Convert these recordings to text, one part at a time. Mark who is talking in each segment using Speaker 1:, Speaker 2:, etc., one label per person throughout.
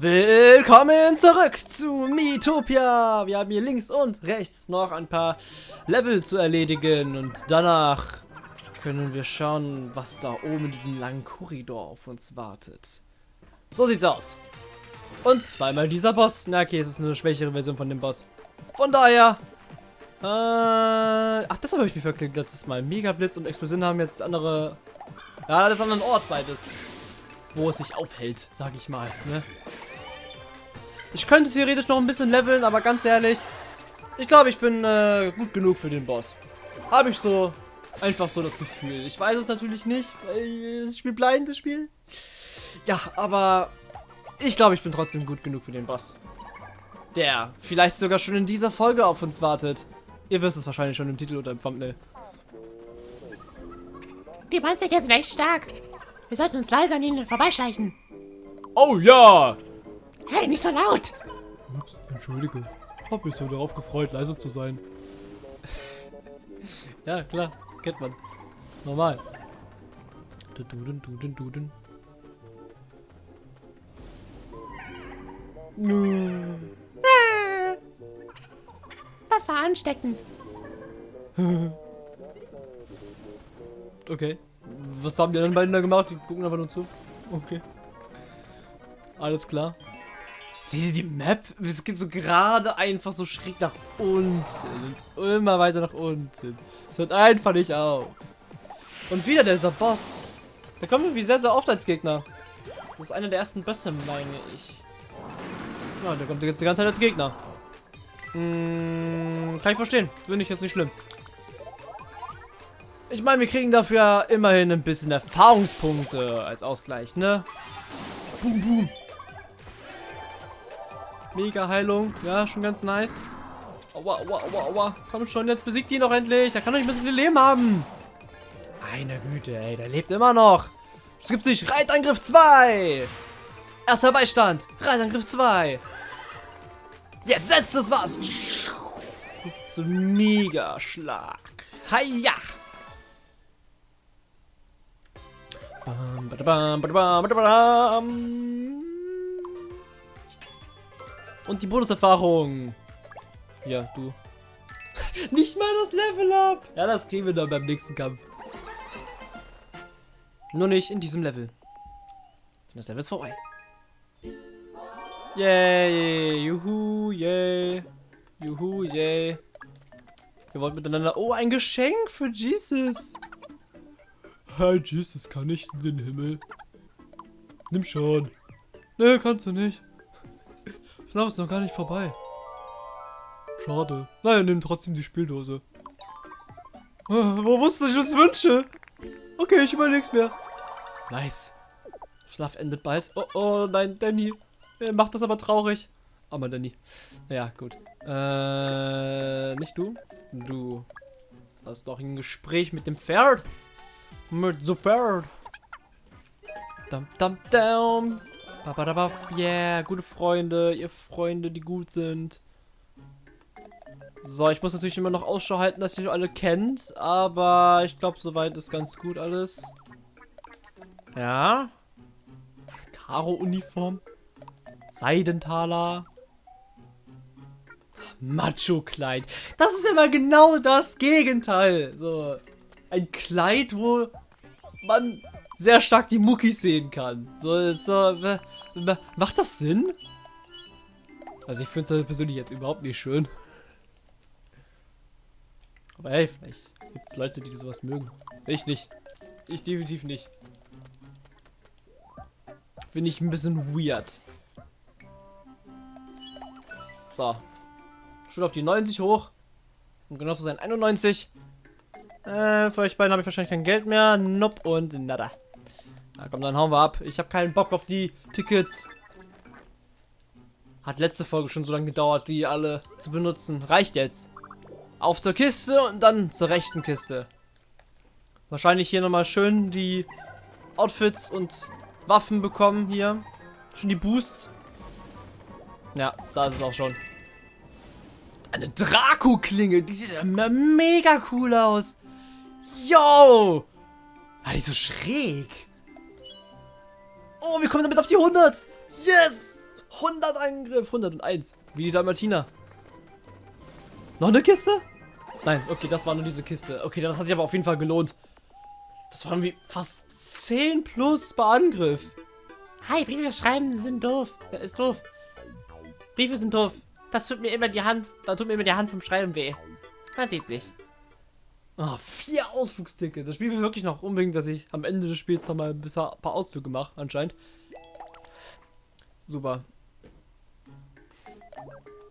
Speaker 1: Willkommen zurück zu Miitopia. Wir haben hier links und rechts noch ein paar Level zu erledigen und danach können wir schauen, was da oben in diesem langen Korridor auf uns wartet. So sieht's aus. Und zweimal dieser Boss. Na okay, es ist eine schwächere Version von dem Boss. Von daher... Äh, ach, das habe ich mir verklickt letztes Mal. Megablitz und Explosion haben jetzt andere... Ja, das ist an einem Ort beides. Wo es sich aufhält, sag ich mal. Ne? Ich könnte theoretisch noch ein bisschen leveln, aber ganz ehrlich, ich glaube, ich bin äh, gut genug für den Boss. Habe ich so einfach so das Gefühl. Ich weiß es natürlich nicht, weil das Spiel blind, das Spiel. Ja, aber ich glaube, ich bin trotzdem gut genug für den Boss. Der vielleicht sogar schon in dieser Folge auf uns wartet. Ihr wisst es wahrscheinlich schon im Titel oder im Thumbnail.
Speaker 2: Die Monster sind echt stark. Wir sollten uns leise an ihnen vorbeischleichen.
Speaker 1: Oh ja!
Speaker 2: Hey, nicht so laut!
Speaker 1: Ups, entschuldige. Hab mich so darauf gefreut, leise zu sein. ja, klar, kennt man. Normal. Duden, duden, duden.
Speaker 2: Das war ansteckend.
Speaker 1: Okay. Was haben die anderen beiden da gemacht? Die gucken einfach nur zu. Okay. Alles klar. Seht ihr die Map? Es geht so gerade einfach so schräg nach unten. Und immer weiter nach unten. Es hört einfach nicht auf. Und wieder dieser Boss. Der kommt irgendwie sehr, sehr oft als Gegner. Das ist einer der ersten Bösse, meine ich. Ja, der kommt jetzt die ganze Zeit als Gegner. Hm, kann ich verstehen. Finde ich jetzt nicht schlimm. Ich meine, wir kriegen dafür immerhin ein bisschen Erfahrungspunkte als Ausgleich, ne? Boom, boom. Mega Heilung. Ja, schon ganz nice. Aua, aua, aua, aua. Komm schon, jetzt besiegt ihn doch endlich. Er kann doch nicht mehr so viel Leben haben. Meine Güte, ey, der lebt immer noch. Es gibt sich Reitangriff 2. Erster Beistand. Reitangriff 2. Jetzt setzt es was. So ein Mega-Schlag. Hiya. Bam, badabam, badabam, badabam. Und die Bonuserfahrung. Ja, du. Nicht mal das Level up. Ja, das kriegen wir dann beim nächsten Kampf. Nur nicht in diesem Level. Das Level ist vorbei. Yay, juhu, yay. Juhu, yay. Wir wollen miteinander... Oh, ein Geschenk für Jesus. Hi, Jesus, kann ich in den Himmel? Nimm schon. Ne, kannst du nicht. FNAF ist noch gar nicht vorbei. Schade. Naja, nimm trotzdem die Spieldose. Oh, wo wusste ich, was ich wünsche? Okay, ich überleg's mir. Nice. FNAF endet bald. Oh, oh, nein, Danny. Er macht das aber traurig. Aber Danny. Naja, gut. Äh, nicht du. Du hast noch ein Gespräch mit dem Pferd. Mit so Pferd. Dum, dum, dum. Yeah, gute Freunde, ihr Freunde, die gut sind. So, ich muss natürlich immer noch Ausschau halten, dass ihr alle kennt, aber ich glaube, soweit ist ganz gut alles. Ja. Karo-Uniform. Seidentaler. Macho-Kleid. Das ist immer genau das Gegenteil. So, ein Kleid, wo man sehr stark die Muckis sehen kann. So, so, macht das Sinn? Also ich finde es persönlich jetzt überhaupt nicht schön. Aber hey, vielleicht gibt es Leute, die sowas mögen. Ich nicht. Ich definitiv nicht. Finde ich ein bisschen weird. So. Schon auf die 90 hoch. Um genau zu sein, 91. Äh, für euch beiden habe ich wahrscheinlich kein Geld mehr. Nope und nada. Na komm, dann hauen wir ab. Ich habe keinen Bock auf die Tickets. Hat letzte Folge schon so lange gedauert, die alle zu benutzen. Reicht jetzt. Auf zur Kiste und dann zur rechten Kiste. Wahrscheinlich hier nochmal schön die Outfits und Waffen bekommen hier. Schon die Boosts. Ja, da ist es auch schon. Eine Draco-Klinge. Die sieht mega cool aus. Yo! Ah, die ist so schräg. Oh, wir kommen damit auf die 100. Yes! 100 Angriff, 101. Wie die Dalmatiner. Noch eine Kiste? Nein, okay, das war nur diese Kiste. Okay, das hat sich aber auf jeden Fall gelohnt. Das waren wie fast 10 plus bei Angriff.
Speaker 2: Hi, Briefe schreiben sind doof.
Speaker 1: Ja, ist doof. Briefe sind doof. Das tut mir immer die Hand, da tut mir immer die Hand vom Schreiben weh.
Speaker 2: Man sieht sich.
Speaker 1: Oh, vier Ausflugstickets. Das Spiel will wirklich noch unbedingt, dass ich am Ende des Spiels noch mal ein paar Ausflüge mache, anscheinend. Super.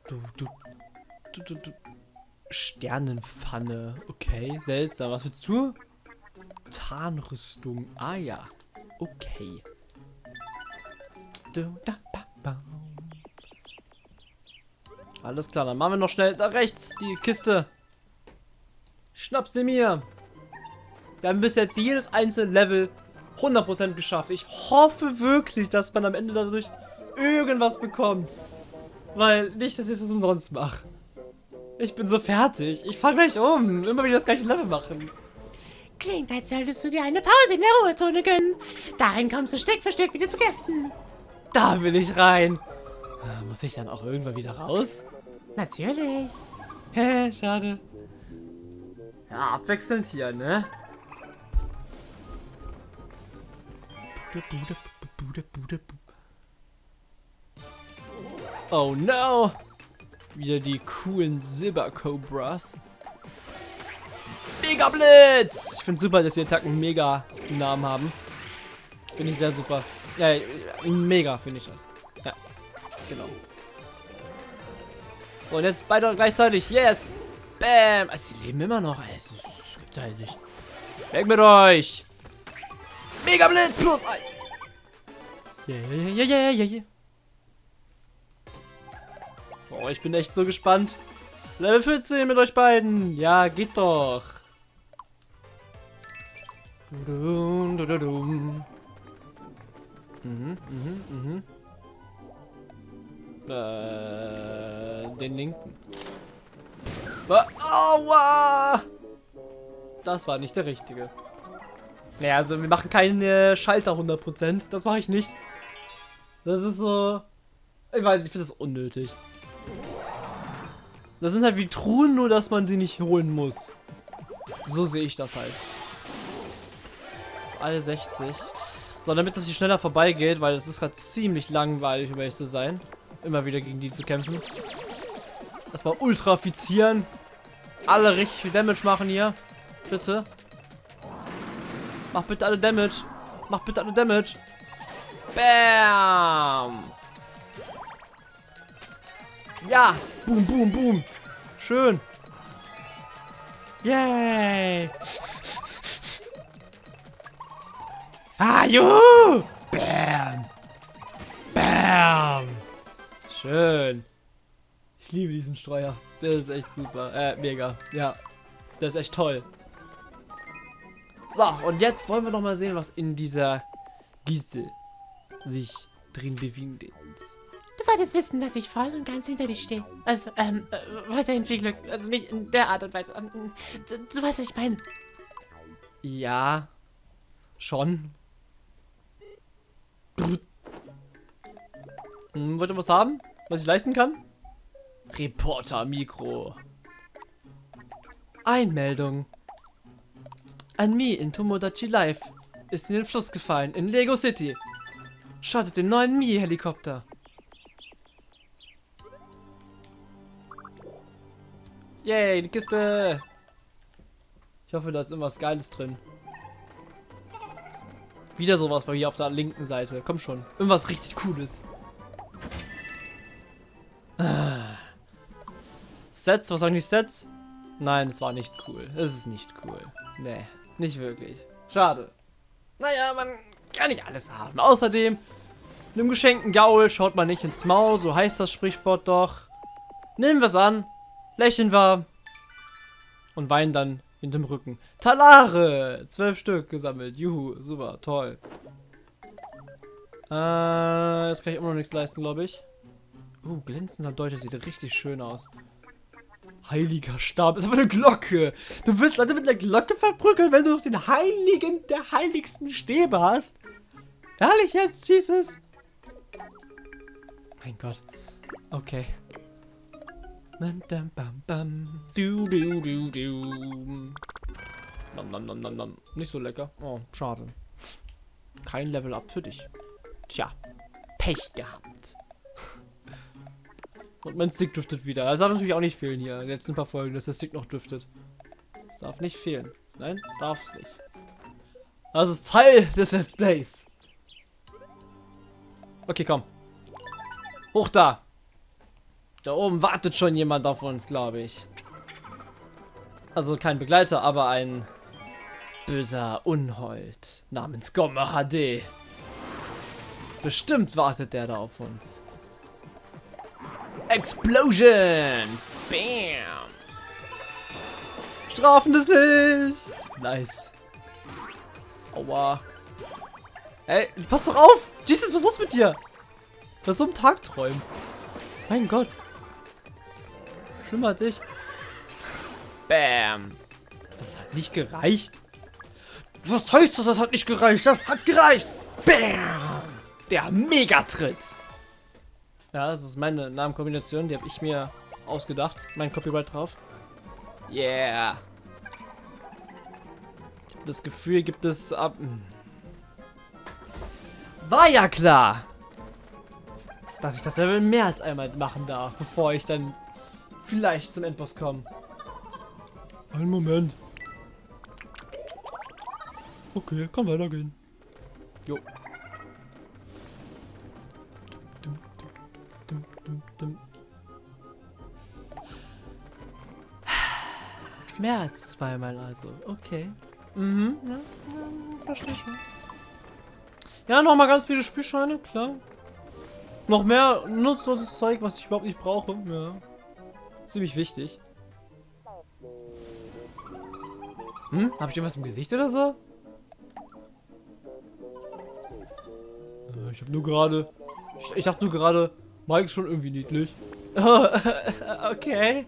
Speaker 1: Du, du, du, du, du. Sternenpfanne. Okay, seltsam. Was willst du? Tarnrüstung. Ah ja. Okay. Alles klar, dann machen wir noch schnell da rechts die Kiste. Schnapp sie mir. Wir haben bis jetzt jedes einzelne Level 100% geschafft. Ich hoffe wirklich, dass man am Ende dadurch irgendwas bekommt. Weil nicht, dass ich das umsonst mache. Ich bin so fertig. Ich fange gleich um. Immer wieder das gleiche Level machen.
Speaker 2: Klingt, als solltest du dir eine Pause in der Ruhezone gönnen. Darin kommst du Stück für Stück wieder zu Kräften.
Speaker 1: Da will ich rein. Muss ich dann auch irgendwann wieder raus?
Speaker 2: Natürlich.
Speaker 1: Hä, schade. Ja, abwechselnd hier, ne? Oh no! Wieder die coolen Silber-Cobras. Mega Blitz! Ich finde super, dass die Attacken mega Namen haben. Finde ich sehr super. Ja, mega finde ich das. Ja, genau. Und jetzt beide gleichzeitig. Yes! Bam! Also, sie leben immer noch. Also, das gibt's halt nicht. Weg mit euch! Mega Blitz plus eins! Yeah, yeah, yeah, yeah, yeah. Boah, ich bin echt so gespannt. Level 14 mit euch beiden. Ja, geht doch. Dum, dum, dum. Mhm, mhm, mhm. Äh, den linken. Aua! Das war nicht der richtige. Naja, also wir machen keine Schalter 100%. Das mache ich nicht. Das ist so... Ich weiß, ich finde das unnötig. Das sind halt wie Truhen, nur dass man sie nicht holen muss. So sehe ich das halt. Alle 60. So, damit das hier schneller vorbeigeht, weil es ist gerade ziemlich langweilig, um ehrlich zu sein. Immer wieder gegen die zu kämpfen. Erstmal ultrafizieren. Alle richtig viel Damage machen hier. Bitte. Mach bitte alle Damage. Mach bitte alle Damage. Bam. Ja. Boom, boom, boom. Schön. Yay. Ah, juhu. Bam. Bam. Schön. Ich liebe diesen Streuer. Der ist echt super. Äh, mega. Ja. Der ist echt toll. So, und jetzt wollen wir noch mal sehen, was in dieser Giste sich drin befindet.
Speaker 2: Du solltest wissen, dass ich voll und ganz hinter dir stehe. Also, ähm, äh, weiterhin viel Glück. Also nicht in der Art und Weise. Ähm, du, du weißt, was ich meine.
Speaker 1: Ja. Schon. Hm, wollt ihr was haben? Was ich leisten kann? Reporter Mikro. Einmeldung. Ein Mi in Tomodachi Life ist in den Fluss gefallen in Lego City. Startet den neuen Mi-Helikopter. Yay, die Kiste. Ich hoffe, da ist irgendwas Geiles drin. Wieder sowas von hier auf der linken Seite. Komm schon. Irgendwas richtig Cooles. Sets, was sagen die Sets? Nein, es war nicht cool. Es ist nicht cool. Nee, nicht wirklich. Schade. Naja, man kann nicht alles haben. Außerdem, einem geschenkten Gaul schaut man nicht ins Maul, so heißt das Sprichwort doch. Nehmen wir es an, lächeln wir und weinen dann hinterm Rücken. Talare! Zwölf Stück gesammelt. Juhu, super, toll. Äh, jetzt kann ich immer noch nichts leisten, glaube ich. Uh, glänzender Deutsch, das sieht richtig schön aus. Heiliger Stab, ist aber eine Glocke. Du willst also mit einer Glocke verprügeln, wenn du noch den heiligen, der heiligsten Stäbe hast? Ehrlich jetzt, Jesus? Mein Gott. Okay. Bam, bam, bam. Du, du, du, du. Nom, nom, nom, nom, nom. Nicht so lecker. Oh, schade. Kein Level Up für dich. Tja, Pech gehabt. Und mein Stick driftet wieder. Das darf natürlich auch nicht fehlen hier. In den letzten paar Folgen, dass der Stick noch driftet. Das darf nicht fehlen. Nein, darf es nicht. Das ist Teil des Let's Plays. Okay, komm. Hoch da. Da oben wartet schon jemand auf uns, glaube ich. Also kein Begleiter, aber ein böser Unhold namens Gomme HD. Bestimmt wartet der da auf uns. Explosion! Bam! Strafendes Licht! Nice. Aua. Ey, pass doch auf! Jesus, was ist los mit dir? Das ist so ein Tagträumen. Mein Gott. Schlimmer als ich. Bam. Das hat nicht gereicht. Was heißt das? Das hat nicht gereicht. Das hat gereicht. Bam. Der Megatritt. Ja, das ist meine Namenkombination. Die habe ich mir ausgedacht. Mein Copyright drauf. Yeah. Das Gefühl gibt es ab... Hm. War ja klar, dass ich das Level mehr als einmal machen darf, bevor ich dann vielleicht zum Endboss komme. Einen Moment. Okay, kann weitergehen. Jo. Mehr als zweimal also. Okay. Mhm. Ja, ja verstehe schon. Ja, nochmal ganz viele Spielscheine, klar. Noch mehr nutzloses Zeug, was ich überhaupt nicht brauche. Ja. Ziemlich wichtig. Hm? Hab ich irgendwas im Gesicht oder so? Äh, ich hab nur gerade... Ich, ich dachte nur gerade, Mike ist schon irgendwie niedlich. okay.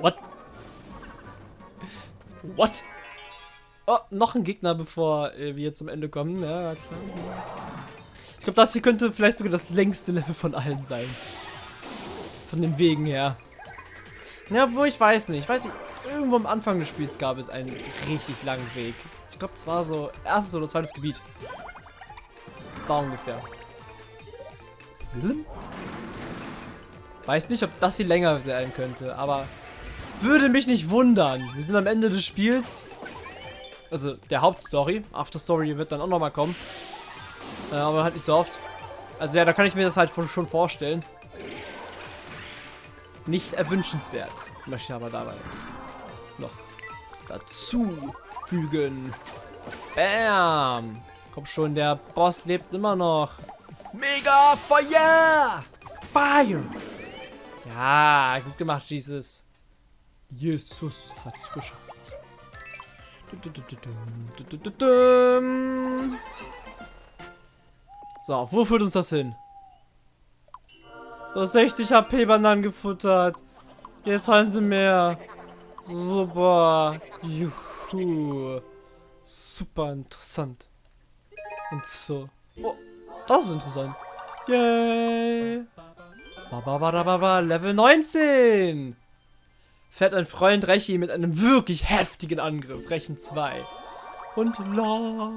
Speaker 1: What? What? Oh, noch ein Gegner, bevor äh, wir zum Ende kommen. Ja, klar. Ich glaube, das hier könnte vielleicht sogar das längste Level von allen sein. Von den Wegen her. Ja, wo ich weiß nicht. Ich weiß nicht, irgendwo am Anfang des Spiels gab es einen richtig langen Weg. Ich glaube, es war so erstes oder zweites Gebiet. Da ungefähr. Weiß nicht, ob das hier länger sein könnte, aber würde mich nicht wundern. Wir sind am Ende des Spiels. Also der Hauptstory. After Story wird dann auch nochmal kommen. Äh, aber halt nicht so oft. Also ja, da kann ich mir das halt schon vorstellen. Nicht erwünschenswert. Möchte ich aber dabei noch dazu fügen. Bam! Komm schon, der Boss lebt immer noch. Mega Fire! Fire! Ja, gut gemacht, Jesus. Jesus hat's geschafft. So, wo führt uns das hin? So, 60 HP Bananen gefuttert. Jetzt haben sie mehr. Super. Juhu. Super interessant. Und so. Oh, das ist interessant. Yay. Ba, ba, ba, ba, ba, Level 19 fährt ein Freund Rechi mit einem wirklich heftigen Angriff. Rechen 2. Und la.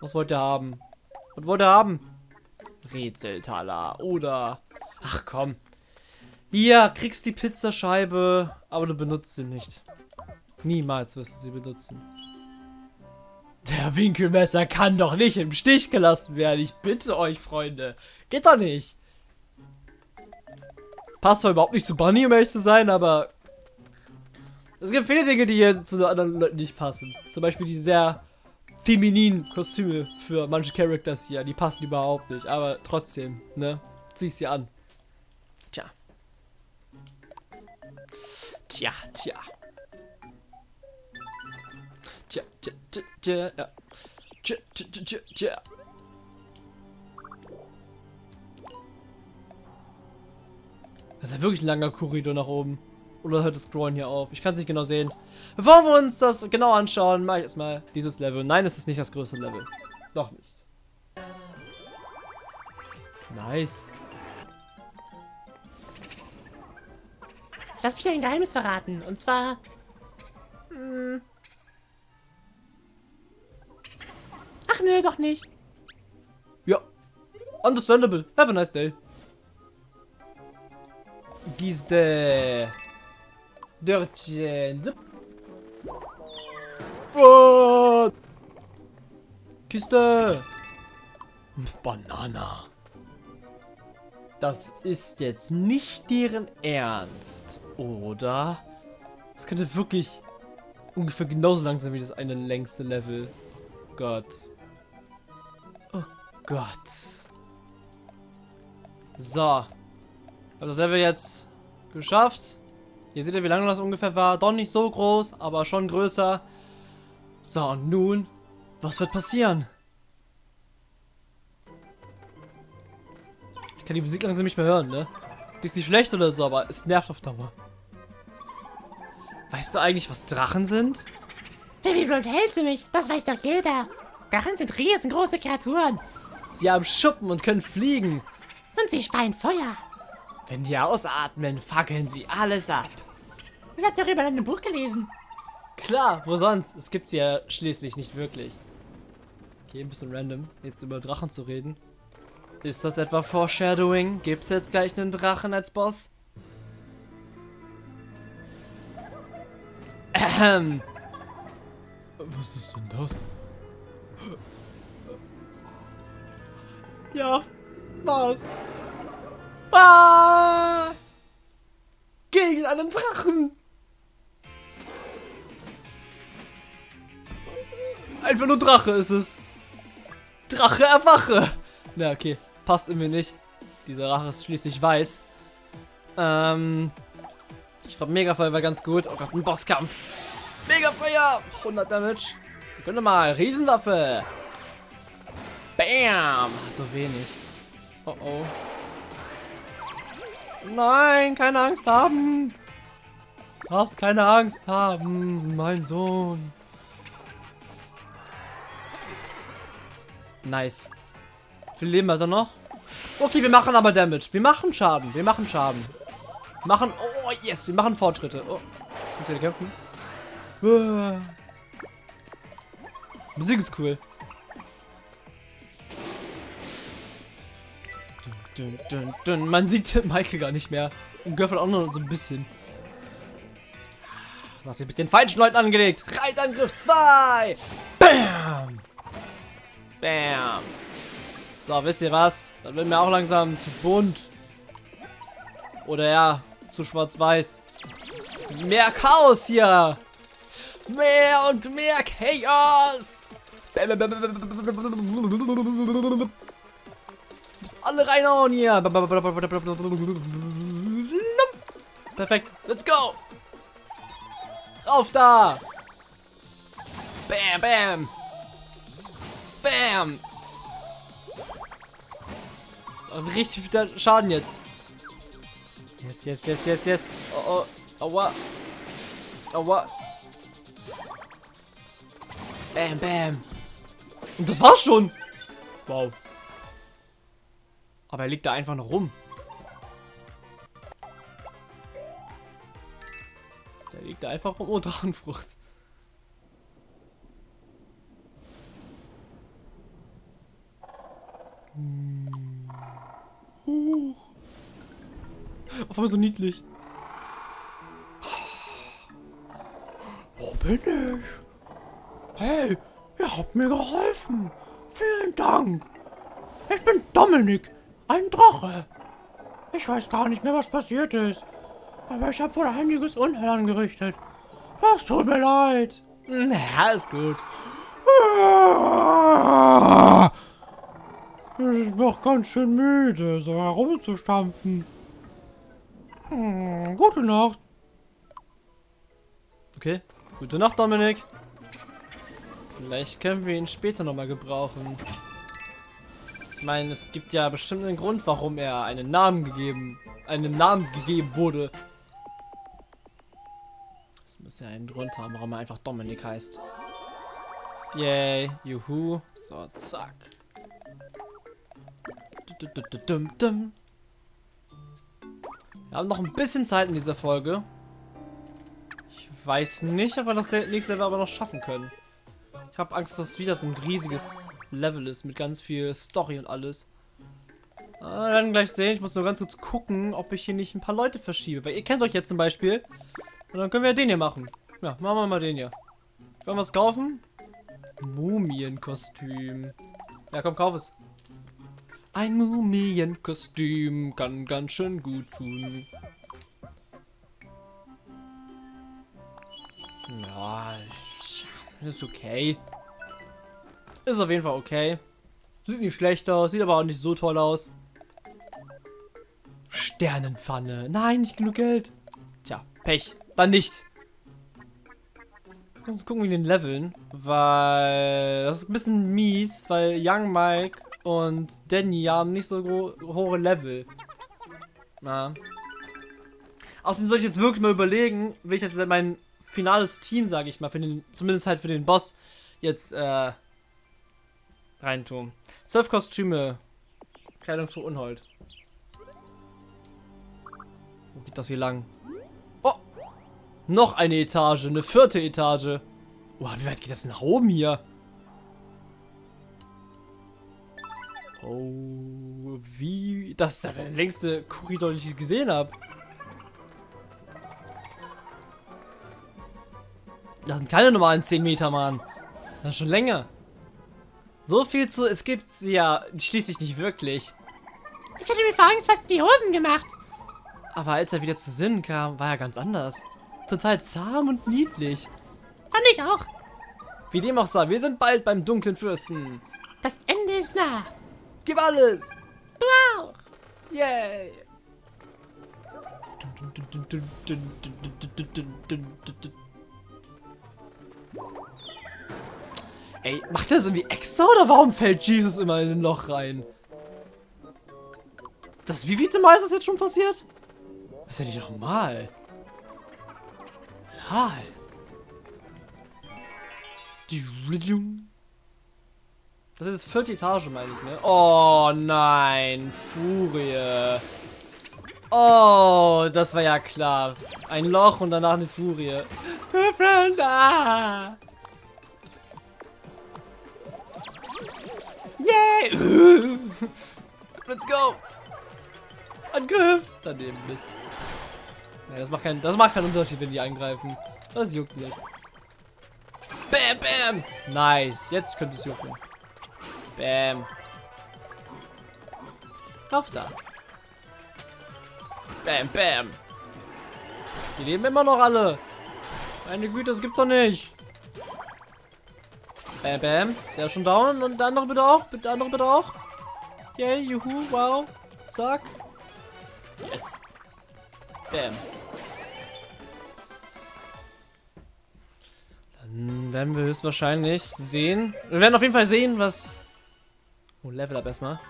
Speaker 1: Was wollt ihr haben? Was wollt ihr haben? Rätseltaler. Oder... Ach komm. Hier, kriegst die Pizzascheibe, aber du benutzt sie nicht. Niemals wirst du sie benutzen. Der Winkelmesser kann doch nicht im Stich gelassen werden. Ich bitte euch, Freunde. Geht doch nicht. Passt zwar überhaupt nicht zu Bunny, um ehrlich zu sein, aber... Es gibt viele Dinge, die hier zu anderen Leuten nicht passen. Zum Beispiel die sehr femininen Kostüme für manche Characters hier. Die passen überhaupt nicht, aber trotzdem, ne? Zieh sie an. Tja, tja. Tja, tja, tja, tja, ja. Tja, tja, tja, tja, tja. Das ist ja wirklich ein langer Korridor nach oben. Oder hört das Scrollen hier auf? Ich kann es nicht genau sehen. Bevor wir uns das genau anschauen, mache ich erstmal dieses Level. Nein, es ist nicht das größte Level. Doch nicht. Nice.
Speaker 2: Lass mich ein Geheimnis verraten. Und zwar. Hm. Ach nö, doch nicht.
Speaker 1: Ja. Understandable. Have a nice day. Gizde. Dörtchen. What? Kiste. Banana. Das ist jetzt nicht deren Ernst, oder? Das könnte wirklich ungefähr genauso lang sein wie das eine längste Level. Gott. Oh Gott. So. Hab das Level jetzt geschafft. Hier seht ihr, wie lange das ungefähr war. Doch nicht so groß, aber schon größer. So, und nun, was wird passieren? Ich kann die Musik langsam nicht mehr hören, ne? Die ist nicht schlecht oder so, aber es nervt auf Dauer. Weißt du eigentlich, was Drachen sind?
Speaker 2: Wie blöd hältst du mich? Das weiß doch jeder. Drachen sind riesengroße Kreaturen.
Speaker 1: Sie haben Schuppen und können fliegen.
Speaker 2: Und sie speien Feuer.
Speaker 1: Wenn die ausatmen, fackeln sie alles ab.
Speaker 2: Ich habe darüber in einem Buch gelesen.
Speaker 1: Klar, wo sonst? Es gibt sie ja schließlich nicht wirklich. Okay, ein bisschen random, jetzt über Drachen zu reden. Ist das etwa Foreshadowing? Gibt es jetzt gleich einen Drachen als Boss? Ähm. Was ist denn das? Ja, was? Ah! Gegen einen Drachen! Einfach nur Drache ist es. Drache erwache! Na, okay. Passt irgendwie nicht. Dieser Drache ist schließlich weiß. Ähm. Ich glaube, Megafeuer war ganz gut. Oh Gott, ein Bosskampf. Megafeuer! 100 Damage. Sekunde mal. Riesenwaffe. Bam! So wenig. Oh oh. Nein, keine Angst haben. Du darfst keine Angst haben, mein Sohn. Nice. Viel Leben hat er noch? Okay, wir machen aber Damage. Wir machen Schaden. Wir machen Schaden. Machen. Oh, yes. Wir machen Fortschritte. Oh. Könnt ihr kämpfen? Uh. Musik ist cool. Dun, dun, dun. Man sieht Michael gar nicht mehr. Und Göffel auch nur so ein bisschen. Du hast mit den falschen Leuten angelegt. Reitangriff 2. Bam. Bam. So, wisst ihr was? Dann wird mir auch langsam zu bunt. Oder ja, zu schwarz-weiß. Mehr Chaos hier. Mehr und mehr Chaos. Muss alle reinhauen hier. Perfekt. Let's go. Auf da. Bam, bam. Bam. Richtig viel Schaden jetzt. Yes, yes, yes, yes, yes. Oh, oh. Aua. Aua. Bam, bam. Und das war's schon. Wow. Aber er liegt da einfach noch rum. Der liegt da einfach rum. Oh, Drachenfrucht. Huch. Auf einmal so niedlich. Wo bin ich? Hey, ihr habt mir geholfen. Vielen Dank. Ich bin Dominik, ein Drache. Ich weiß gar nicht mehr, was passiert ist. Aber ich habe wohl einiges Unheil angerichtet. Das tut mir leid. Ja, ist gut. Ich bin auch ganz schön müde, so herumzustampfen. Hm, gute Nacht. Okay, gute Nacht, Dominik. Vielleicht können wir ihn später nochmal gebrauchen. Ich meine, es gibt ja bestimmt einen Grund, warum er einen Namen gegeben, einen Namen gegeben wurde. Das muss ja einen drunter haben, warum er einfach Dominik heißt. Yay, juhu. So, zack. Wir haben noch ein bisschen Zeit in dieser Folge. Ich weiß nicht, ob wir das nächste Level aber noch schaffen können. Ich habe Angst, dass wieder so ein riesiges Level ist mit ganz viel Story und alles. Ah, werden gleich sehen. Ich muss nur ganz kurz gucken, ob ich hier nicht ein paar Leute verschiebe. Weil ihr kennt euch jetzt zum Beispiel. Und dann können wir den hier machen. Ja, machen wir mal den hier. Wollen wir was kaufen? Mumienkostüm. Ja, komm, kauf es. Ein Mumienkostüm kann ganz schön gut tun. Ja, ist okay. Ist auf jeden Fall okay. Sieht nicht schlecht aus, sieht aber auch nicht so toll aus. Sternenpfanne. Nein, nicht genug Geld. Tja, Pech. Dann nicht. Lass uns gucken wie den Leveln, weil das ist ein bisschen mies, weil Young Mike und Danny haben nicht so hohe Level. Na. Außerdem soll ich jetzt wirklich mal überlegen, will ich das mein finales Team, sage ich mal, für den, zumindest halt für den Boss jetzt äh, reintun. Zwölf Kostüme. Kleidung für Unhold. Wo geht das hier lang? Oh! Noch eine Etage, eine vierte Etage. Boah, wie weit geht das nach oben hier? Oh, wie... Das, das ist der längste Korridor, den ich gesehen habe. Das sind keine normalen 10 Meter, Mann. Das ist schon länger. So viel zu, es gibt sie ja schließlich nicht wirklich.
Speaker 2: Ich hätte mir vor Angst fast in die Hosen gemacht.
Speaker 1: Aber als er wieder zu Sinnen kam, war er ganz anders. Total zahm und niedlich.
Speaker 2: Fand ich auch.
Speaker 1: Wie dem auch sei, wir sind bald beim dunklen Fürsten.
Speaker 2: Das Ende ist nah.
Speaker 1: Gib alles.
Speaker 2: Du auch.
Speaker 1: Yay. Ey, macht er das irgendwie extra oder warum fällt Jesus immer in ein Loch rein? Das, wie viel Mal ist das jetzt schon passiert? Das ist ja nicht normal. Lal. Das ist vierte Etage, meine ich, ne? Oh nein, Furie. Oh, das war ja klar. Ein Loch und danach eine Furie. Friend, ah. Yay! Let's go! Angriff! Daneben bist. Ja, das macht keinen, das macht keinen Unterschied, wenn die angreifen. Das juckt nicht. Bam, bam! Nice. Jetzt könnte es jucken. Bam. Auf da. Bam, bam. Die leben immer noch alle. Meine Güte, das gibt's doch nicht. Bam, bam. Der ist schon down und der andere bitte auch. Der andere bitte auch. Yay, juhu, wow. Zack. Yes. Bam. Dann werden wir höchstwahrscheinlich sehen. Wir werden auf jeden Fall sehen, was... Oh, Level up erstmal.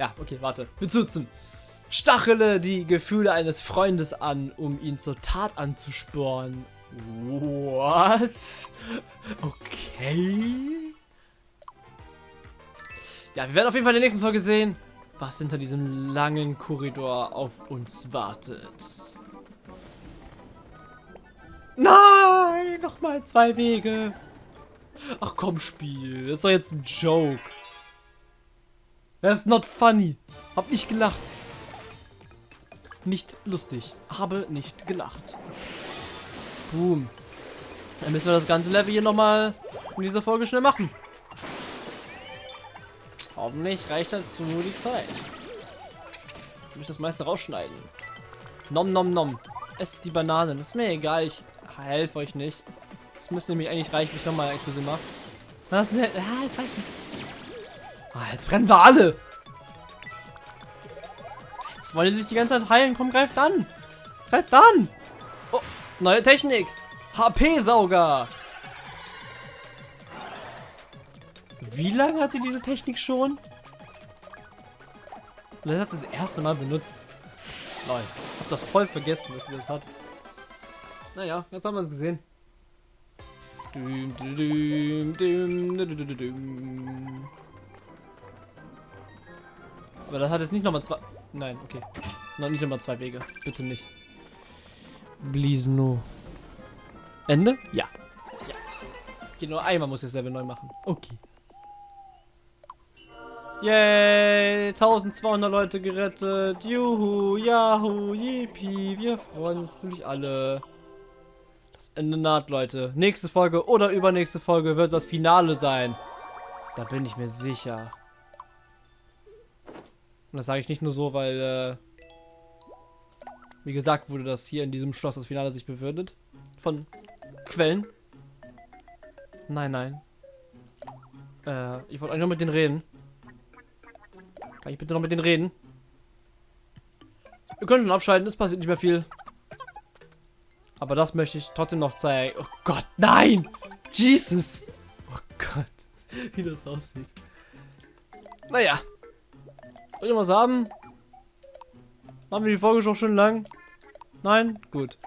Speaker 1: Ja, okay, warte. Bezutzen. Stachele die Gefühle eines Freundes an, um ihn zur Tat anzusporen. What? Okay. Ja, wir werden auf jeden Fall in der nächsten Folge sehen, was hinter diesem langen Korridor auf uns wartet. Nein, nochmal zwei Wege. Ach komm, Spiel. Das ist doch jetzt ein Joke. Das ist not funny. Hab nicht gelacht. Nicht lustig. Habe nicht gelacht. Boom. Dann müssen wir das ganze Level hier nochmal in dieser Folge schnell machen. Hoffentlich reicht dazu nur die Zeit. Ich muss das meiste rausschneiden. Nom nom nom. Esst die Banane. Das ist mir egal. Ich helfe euch nicht. Das müsste nämlich eigentlich reichen, wenn ich nochmal Explosion mache. Was ne? Ah, es reicht nicht. Ah, jetzt brennen wir alle. Jetzt wollen sie sich die ganze Zeit heilen. Komm, greift an. Greift an. Neue Technik. HP-Sauger. Wie lange hat sie diese Technik schon? Das hat sie das erste Mal benutzt. Ich hab das voll vergessen, dass sie das hat. Naja, jetzt haben wir es gesehen. Aber das hat jetzt nicht nochmal zwei... Nein, okay. Noch nicht nochmal zwei Wege. Bitte nicht. Please no. Ende? Ja. Ja. Okay, nur einmal muss ich das Level neu machen. Okay. Yay! 1200 Leute gerettet. Juhu, Yahoo, Yippie. Wir freuen uns natürlich alle. Das Ende naht, Leute. Nächste Folge oder übernächste Folge wird das Finale sein. Da bin ich mir sicher. Und das sage ich nicht nur so, weil, äh, wie gesagt wurde, dass hier in diesem Schloss das Finale sich befindet. Von Quellen. Nein, nein. Äh, ich wollte eigentlich noch mit denen reden. Kann ich bitte noch mit denen reden? Wir können schon abschalten, es passiert nicht mehr viel. Aber das möchte ich trotzdem noch zeigen. Oh Gott, nein! Jesus! Oh Gott, wie das aussieht. Naja. Wollt ihr was haben? Machen wir die Folge schon schön lang? Nein? Gut.